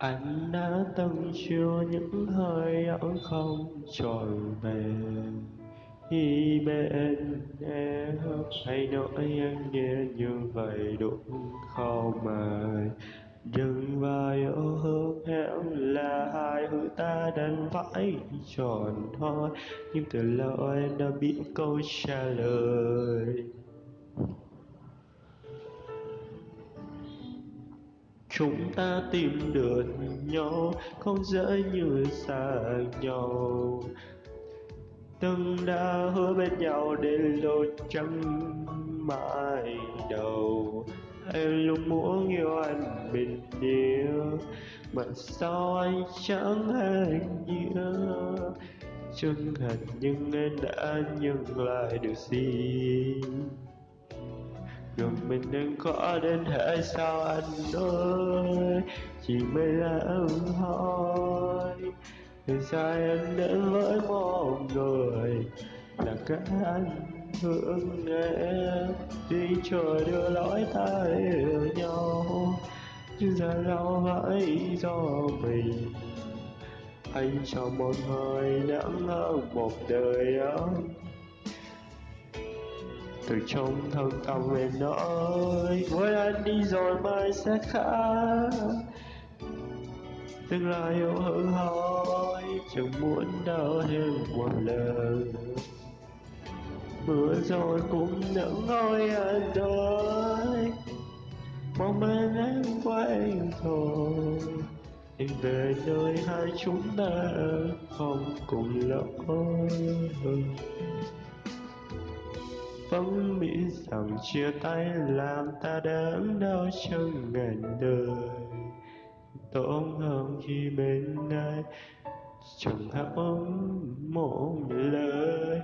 anh đã từng chứa những hơi ấm không? Trọn về. khi bên em hay nói anh nghe như vậy đúng không mà đừng và yêu hương hẹn là hai hữu ta đang phải tròn thôi. Nhưng từ lâu em đã biết câu trả lời. Chúng ta tìm được nhau, không dễ như xa nhau. Từng đã hứa bên nhau đến lúc chẳng mãi đầu. Em luôn muốn yêu anh bình yên mà sao anh chẳng hề nhớ? Chân thành nhưng em đã nhận lại được gì? Mình đừng có đến thế sao anh ơi. Chỉ mới là ưng hỏi thì sao em đến với một người là cả anh thương em? Đi chờ đưa lối ta yêu nhau. Nhưng giờ lâu hãy do mình. Anh cho một hơi nắng hơn một đời ấm từ trong thâm tâm em nói với anh đi rồi mai sẽ khác. Tương lai yêu hư hỏi chẳng muốn đau thêm một lần. Mưa rồi cũng nắng ngôi anh ơi mong bên em quay thôi. Em về nơi hai chúng ta không cùng lối vẫn mỹ rằng chia tay làm ta đớn đau trong ngàn đời. Tốt hơn khi bên ai, chẳng hão một lời.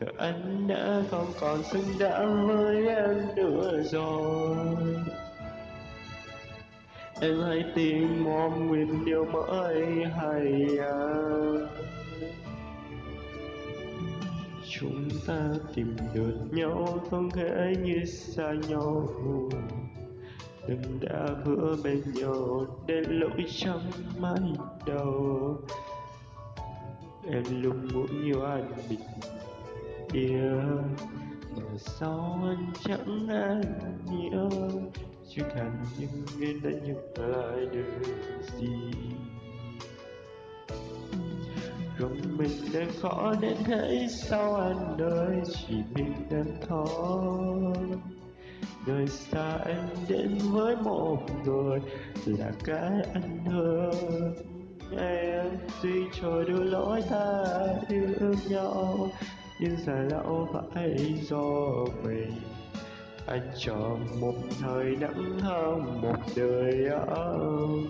Giờ anh đã không còn xứng đáng với em nữa rồi. Em hãy tìm một nguyên điều mới hay à chúng ta tìm được nhau không thể như xa nhau đừng đã hứa bên nhau đến lỗi chẳng mái đầu. Em luôn muốn yêu anh bình yên. Mà sao anh chẳng anh nhớ chưa cần những người đã nhận lại được gì? Rồi mình đang khó đến thế sao anh ơi? Chỉ mình đơn thôi. Nơi xa anh đến với một người là cái anh thương em tuy trời đưa lối ta yêu nhau. Nhưng giờ lâu phải do mình. Anh chờ một thời nắng hơn một đời ấm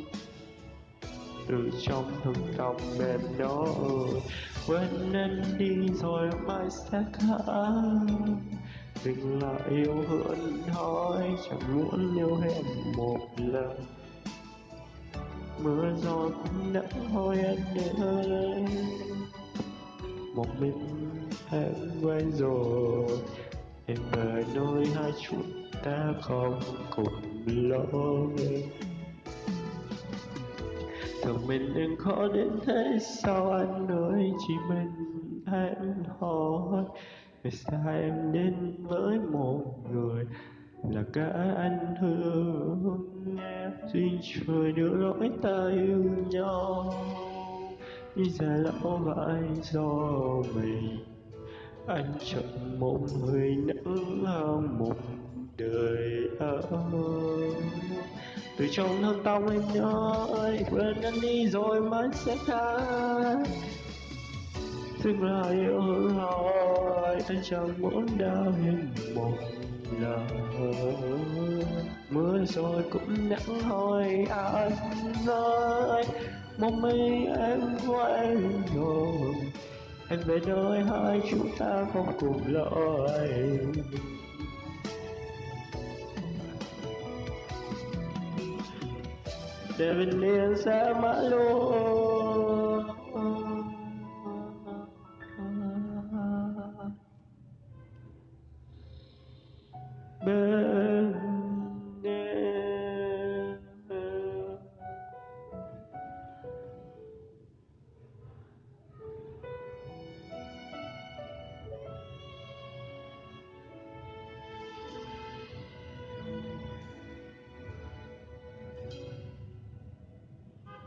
từ trong thâm tâm đó. Nói quên anh đi rồi mai sẽ khác. Đừng lại yêu hơn thôi, chẳng muốn yêu em một lần. Mưa gió cũng đã thôi anh ơi một mình em quay rồi. Em về nơi hai chúng ta không cùng lối. Thường mình đừng khó đến thế, sao anh ơi Chỉ mình em hỏi? Vì sao em đến với một người Là cả anh thương? Em Duyên trời đưa lỗi ta yêu nhau. Như giờ lão vai do mình. Anh chọn một người nắng hơn một đời ơi từ trong thâm tâm anh nói quên anh đi rồi mới sẽ khác Tức là yêu hư hỏi anh chẳng muốn đau thêm một lần Mưa rồi cũng nắng hỏi anh nói Mong mấy em quay rồi. Em về nơi hai chúng ta không cùng lỗi Seven days, at my lord.